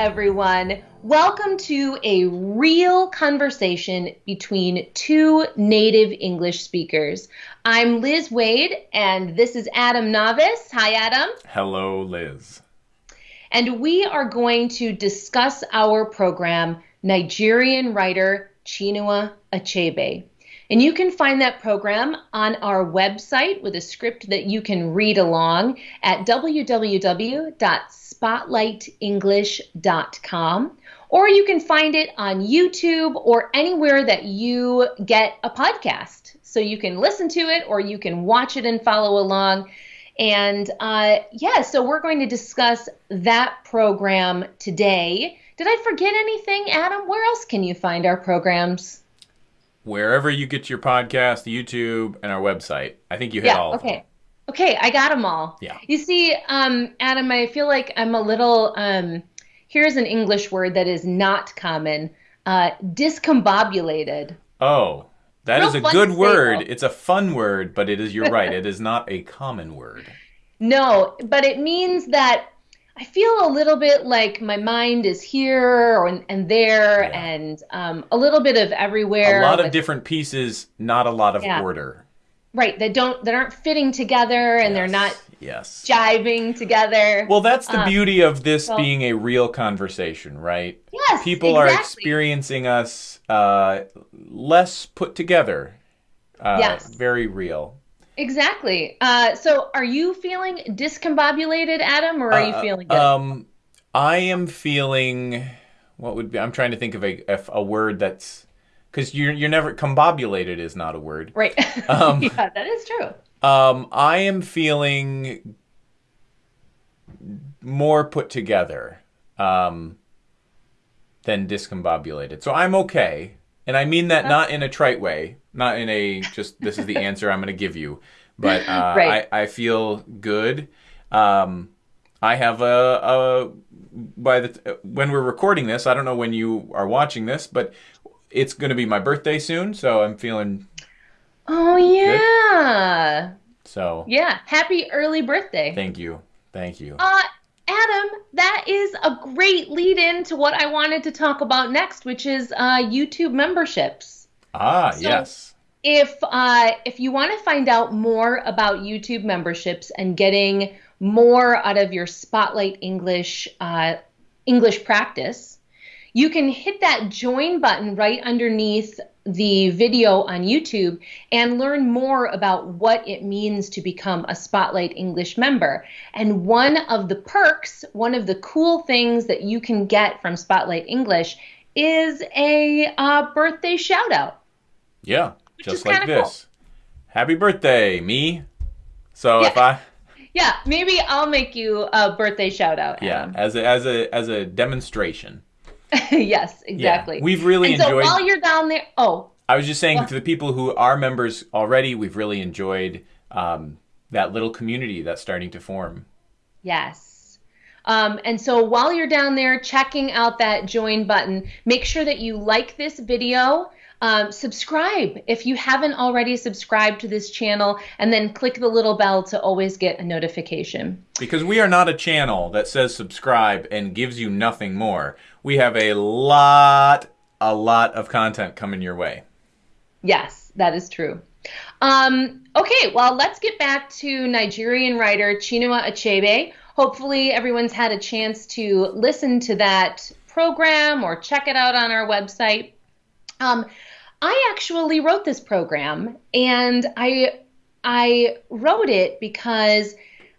everyone. Welcome to a real conversation between two native English speakers. I'm Liz Waid, and this is Adam Navis. Hi, Adam. Hello, Liz. And we are going to discuss our program, Nigerian writer Chinua Achebe. And you can find that program on our website with a script that you can read along at www.spotlightenglish.com. Or you can find it on YouTube or anywhere that you get a podcast. So you can listen to it or you can watch it and follow along. And uh, yeah, so we're going to discuss that program today. Did I forget anything, Adam? Where else can you find our programs? Wherever you get your podcast, YouTube, and our website. I think you hit yeah, all of okay. them. Okay, I got them all. Yeah. You see, um, Adam, I feel like I'm a little. Um, here's an English word that is not common. Uh, discombobulated. Oh, that Real is a good word. though. It's a fun word, but it is, you're right, it is not a common word. No, but it means that I feel a little bit like my mind is here and, and there, Yeah. and um, a little bit of everywhere. A lot of different pieces, not a lot of Yeah. order. right that don't that aren't fitting together, and they're not Yes. jiving together. Well, that's the Um, beauty of this being a real conversation, right? yes, People are experiencing us uh, less put together. Uh, Yes. Very real. Exactly. Uh, so, are you feeling discombobulated, Adam, or are you Uh, feeling good? Um, I am feeling. What would be? I'm trying to think of a if a word that's because you're you're never combobulated is not a word. right. um, yeah, that is true. Um, I am feeling more put together um, than discombobulated. So I'm okay, and I mean that not in a trite way, not in a just this is the answer I'm going to give you, but uh, Right. I I feel good. Um, I have a, a by the when we're recording this, I don't know when you are watching this, but it's going to be my birthday soon, so I'm feeling Oh yeah, so. yeah. Happy early birthday. Thank you, thank you. Uh, Adam, that is a great lead in to what I wanted to talk about next, which is uh, YouTube memberships. Ah, So- yes. If uh, if you want to find out more about YouTube memberships and getting more out of your Spotlight English uh, English practice, you can hit that join button right underneath the video on YouTube and learn more about what it means to become a Spotlight English member. And one of the perks, one of the cool things that you can get from Spotlight English is a uh, birthday shout out. Yeah, just like kinda cool. this. Happy birthday, me. So if I Yeah, maybe I'll make you a birthday shout out. yeah, as a as a as a demonstration. yes, exactly. We've really and so enjoyed while you're down there, oh, I was just saying What? to the people who are members already, we've really enjoyed um, that little community that's starting to form. Yes. Um, and so while you're down there checking out that join button, make sure that you like this video. Um, subscribe if you haven't already subscribed to this channel, and then click the little bell to always get a notification. Because we are not a channel that says subscribe and gives you nothing more. We have a lot, a lot of content coming your way. Yes, that is true. Um, okay, well, let's get back to Nigerian writer Chinua Achebe. Hopefully, everyone's had a chance to listen to that program or check it out on our website. Um, I actually wrote this program, and I I wrote it because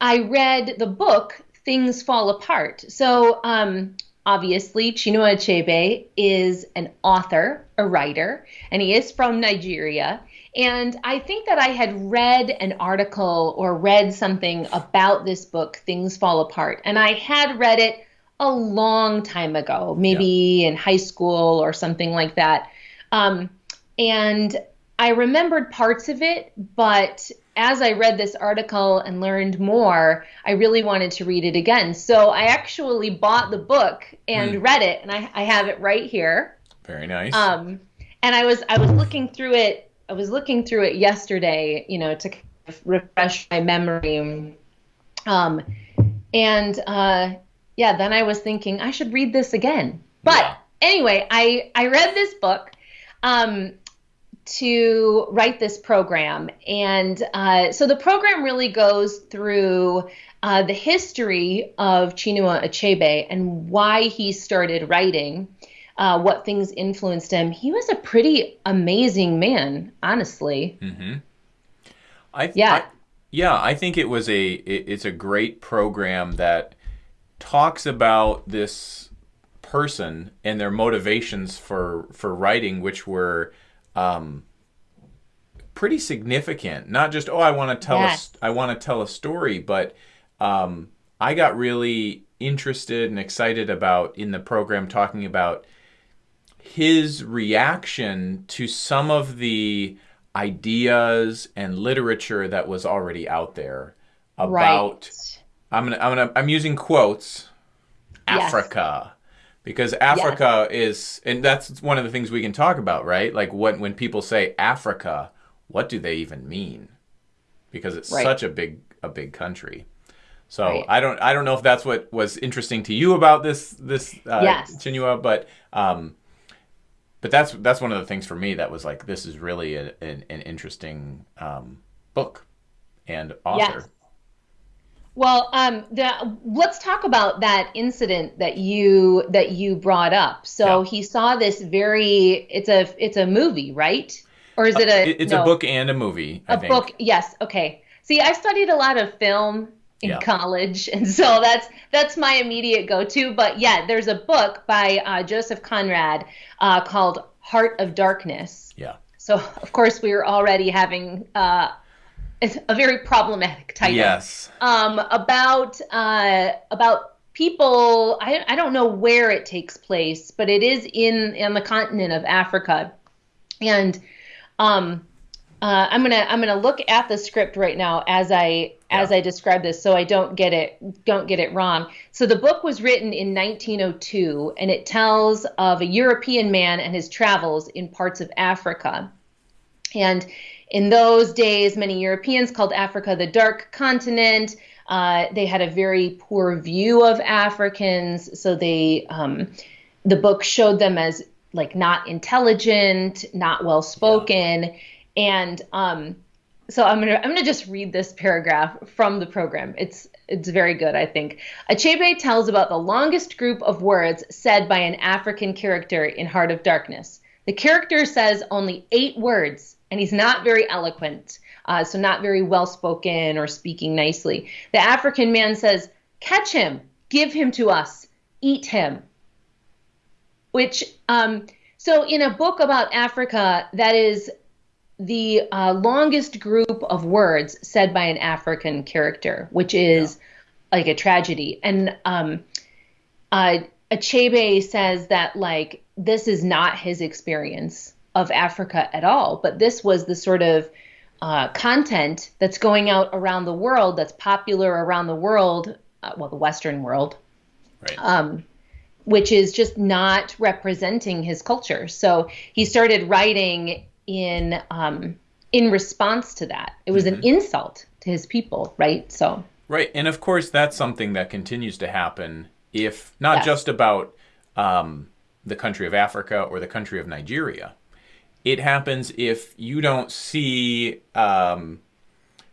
I read the book Things Fall Apart. So, um, obviously, Chinua Achebe is an author, a writer, and he is from Nigeria. And I think that I had read an article or read something about this book, Things Fall Apart, and I had read it a long time ago, maybe in high school or something like that. Um, and I remembered parts of it, but as I read this article and learned more, I really wanted to read it again. So I actually bought the book and read it, and I, I have it right here. Very nice. Um, and I was I was looking through it. I was looking through it yesterday, you know, to kind of refresh my memory. Um, and uh, yeah, then I was thinking I should read this again. But Yeah. anyway, I I read this book um, to write this program, and uh, so the program really goes through uh, the history of Chinua Achebe and why he started writing. Uh, what things influenced him. He was a pretty amazing man, honestly. I th- Yeah. I- yeah, I think it was a it, it's a great program that talks about this person and their motivations for for writing, which were um, pretty significant. Not just oh, I want to tell Yes. a, I want to tell a story, but um, I got really interested and excited about in the program talking about his reaction to some of the ideas and literature that was already out there about Right. I'm gonna I'm gonna I'm using quotes Yes. Africa because Africa is and that's one of the things we can talk about right like what when people say Africa what do they even mean because it's Right. such a big a big country so Right. I don't I don't know if that's what was interesting to you about this this uh, Yes. Chinua but um but that's that's one of the things for me that was like this is really a, an, an interesting um, book and author Yes. Well, um, the, let's talk about that incident that you that you brought up. So Yeah. he saw this very. It's a it's a movie, right? Or is it a? It- it's no, a book and a movie I A think book. Yes. Okay. See, I studied a lot of film in Yeah. college, and so that's that's my immediate go-to. But yeah, there's a book by uh, Joseph Conrad uh, called Heart of Darkness. yeah So of course we were already having uh, it's a very problematic title yes um, about uh, about people. I, I don't know where it takes place, but it is in in the continent of Africa, and um, uh, I'm gonna I'm gonna look at the script right now as I as I describe this, so I don't get it don't get it wrong. So the book was written in 1902, and it tells of a European man and his travels in parts of Africa. And in those days, many Europeans called Africa the dark continent. Uh, they had a very poor view of Africans, so they um, the book showed them as like not intelligent, not well spoken, and um, so I'm gonna I'm gonna just read this paragraph from the program. It's it's very good, I think. Achebe tells about the longest group of words said by an African character in Heart of Darkness. The character says only eight words, and he's not very eloquent, uh, so not very well spoken or speaking nicely. The African man says, "Catch him, give him to us, eat him." Which, um, so in a book about Africa, that is the uh, longest group of words said by an African character, which is like a tragedy. And um, uh, Achebe says that like this is not his experience of Africa at all, but this was the sort of uh, content that's going out around the world, that's popular around the world, uh, well, the Western world, right um, which is just not representing his culture. So he started writing in um, in response to that. It was an insult to his people, right? So Right, and of course that's something that continues to happen if not Yes. just about um, the country of Africa or the country of Nigeria. It happens if you don't see, um,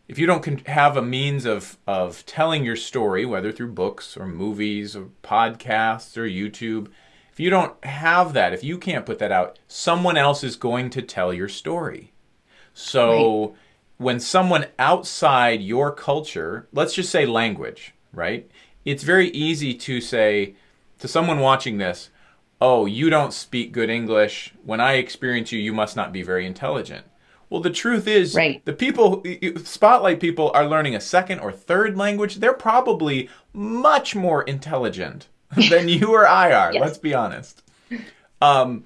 if you don't have a means of of telling your story, whether through books or movies or podcasts or YouTube. If you don't have that, if you can't put that out, someone else is going to tell your story. So when someone outside your culture, let's just say language, right? It's very easy to say to someone watching this, "Oh, you don't speak good English. When I experience you, you must not be very intelligent." Well, the truth is, Right. the people, spotlight people, are learning a second or third language. They're probably much more intelligent than you or I are. Yes. Let's be honest. Um,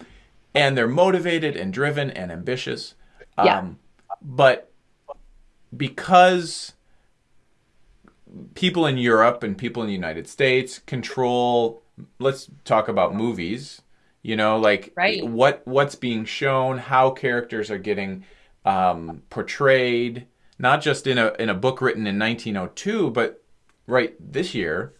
and they're motivated and driven and ambitious. Um, Yeah. But because people in Europe and people in the United States control, let's talk about movies. You know, like Right. what what's being shown, how characters are getting um, portrayed, not just in a in a book written in 1902, but right this year.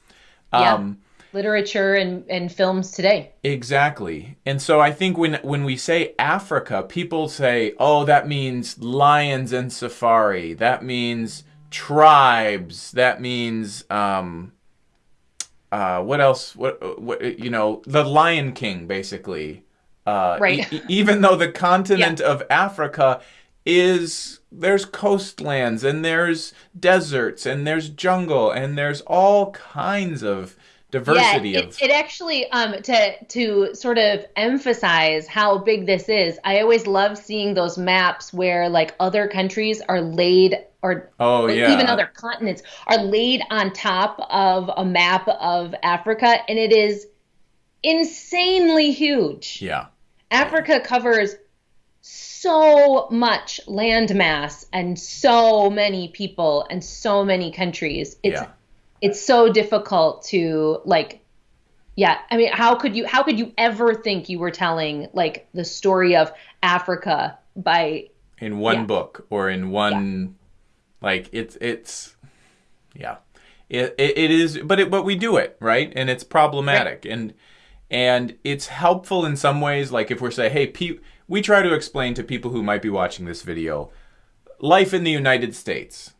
Yeah. Um, literature and, and films today. Exactly. And so I think when when we say Africa, people say, "Oh, that means lions and safari. That means tribes. That means um uh what else what what you know, the Lion King basically." Uh Right. e- even though the continent of Africa is there's coastlands and there's deserts and there's jungle and there's all kinds of diversity yeah, of it, it actually um to to sort of emphasize how big this is. I always love seeing those maps where like other countries are laid or Oh, yeah. even other continents are laid on top of a map of Africa and it is insanely huge. yeah Africa covers so much landmass and so many people and so many countries. It's yeah it's so difficult to like yeah i mean how could you how could you ever think you were telling like the story of africa by in one Yeah. book or in one like it's it's yeah. It, it, it is but it but we do it right? And it's problematic. And and it's helpful in some ways like if we're saying hey pe- we try to explain to people who might be watching this video life in the united states.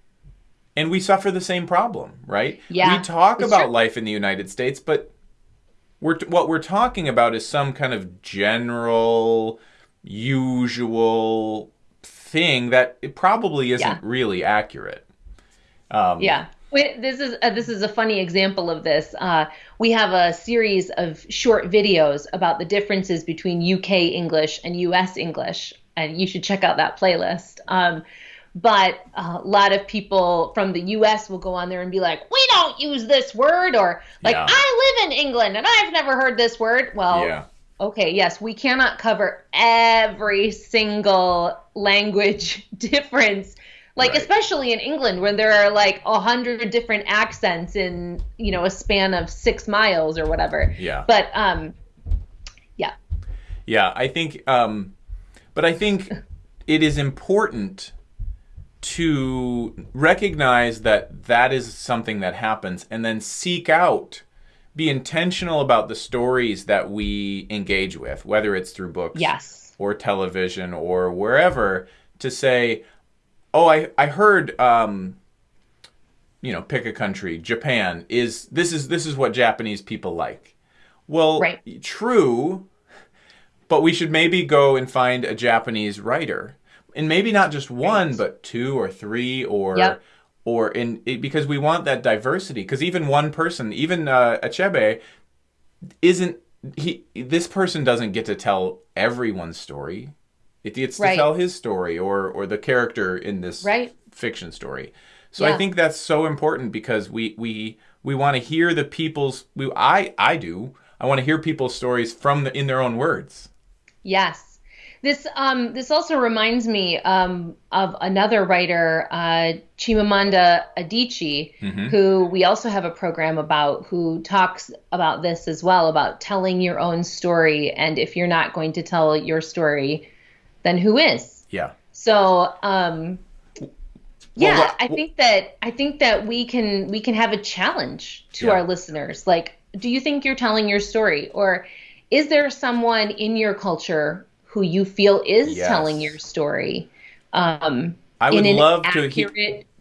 And we suffer the same problem right? Yeah, we talk about true. life in the united states but we're what we're talking about is some kind of general usual thing that it probably isn't Yeah. really accurate um, yeah Wait, this is uh, this is a funny example of this uh, we have a series of short videos about the differences between uk english and us english and you should check out that playlist um, but a lot of people from the US will go on there and be like, we don't use this word, or like, Yeah. I live in England and I've never heard this word. Well, yeah okay, yes, we cannot cover every single language difference. Like Right. especially in England when there are like a hundred different accents in, you know, a span of six miles or whatever. yeah But um yeah. Yeah, I think, um, but I think it is important to recognize that that is something that happens and then seek out, be intentional about the stories that we engage with, whether it's through books Yes. or television or wherever, to say, oh, I, I heard, um, you know, pick a country, Japan is this is this is what Japanese people like. Well, Right. true, but we should maybe go and find a Japanese writer, and maybe not just one, Right. but two or three, or Yep. Or in it, because we want that diversity. Because even one person, even uh, Achebe, isn't he? This person doesn't get to tell everyone's story. It gets to tell his story or or the character in this Right. fiction story. So I think that's so important because we we we want to hear the people's we I I do. I want to hear people's stories from the, in their own words. Yes. This um this also reminds me um of another writer, uh, Chimamanda Adichie, who we also have a program about, who talks about this as well about telling your own story, and if you're not going to tell your story, then who is? Yeah. So um, yeah, I think that I think that we can we can have a challenge to Yeah. our listeners. Like, do you think you're telling your story, or is there someone in your culture who you feel is Yes. telling your story? Um, I would love to he-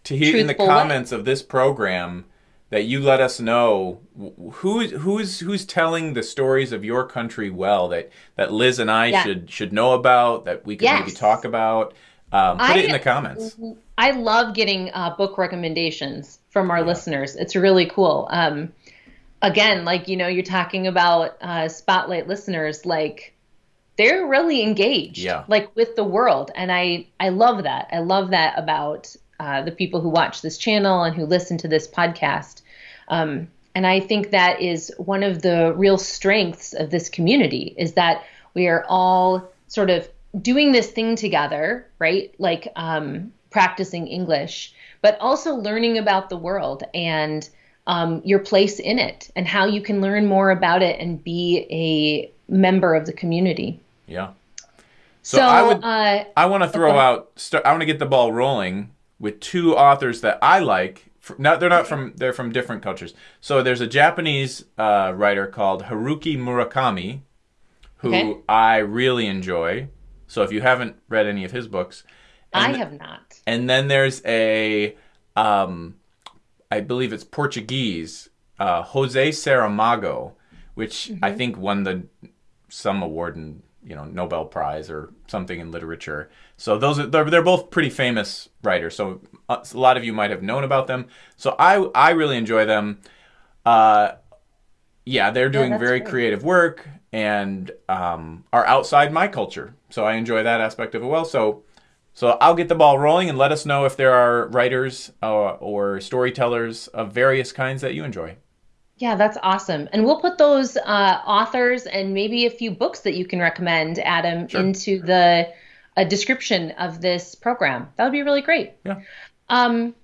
to hear in the truthful way. comments of this program that you let us know wh- who's who's who's telling the stories of your country well that that Liz and I Yeah. should should know about that we could maybe talk about. Um, put it in the comments. I love getting uh, book recommendations from our listeners. It's really cool. Um, again, like you know, you're talking about uh, spotlight listeners, like they're really engaged, Yeah. like with the world, and I I love that. I love that about uh, the people who watch this channel and who listen to this podcast. Um, and I think that is one of the real strengths of this community is that we are all sort of doing this thing together, right? Like um, practicing English, but also learning about the world and um, your place in it and how you can learn more about it and be a member of the community. Yeah. So, So, I would uh, I want to throw Okay. out. Start, I want to get the ball rolling with two authors that I like not they're not from they're from different cultures. So there's a Japanese uh, writer called Haruki Murakami, who okay. I really enjoy. So if you haven't read any of his books, I have not. And then there's a, um, I believe it's Portuguese, uh, Jose Saramago, which mm-hmm. I think won the some award in you know Nobel Prize or something in literature. So those are they're, they're both pretty famous writers. So uh, a lot of you might have known about them. So I I really enjoy them. Uh, yeah, they're doing yeah, very great. creative work and um, are outside my culture. So I enjoy that aspect of it well. So so I'll get the ball rolling and let us know if there are writers uh, or storytellers of various kinds that you enjoy. Yeah, that's awesome. And we'll put those uh, authors and maybe a few books that you can recommend, Adam, sure. into the a description of this program. That would be really great. Yeah. Um,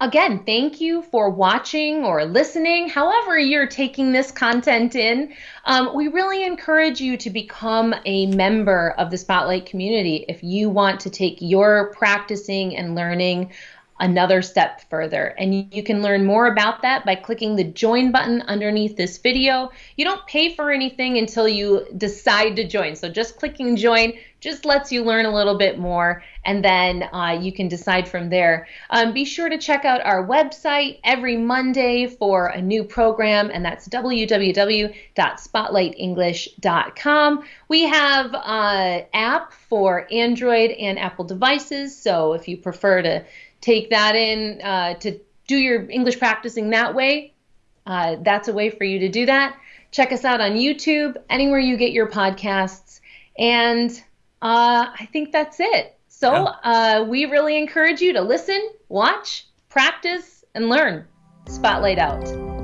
again, thank you for watching or listening, however, you're taking this content in. Um, we really encourage you to become a member of the Spotlight community if you want to take your practicing and learning another step further. And you can learn more about that by clicking the join button underneath this video. You don't pay for anything until you decide to join. So just clicking join just lets you learn a little bit more and then uh, you can decide from there. Um, be sure to check out our website every Monday for a new program and that's www.spotlightenglish.com. We have an uh, app for Android and Apple devices. So if you prefer to take that in uh, to do your English practicing that way, uh, that's a way for you to do that. Check us out on YouTube, anywhere you get your podcasts. And uh, I think that's it. So yeah. Uh, we really encourage you to listen, watch, practice, and learn. Spotlight out.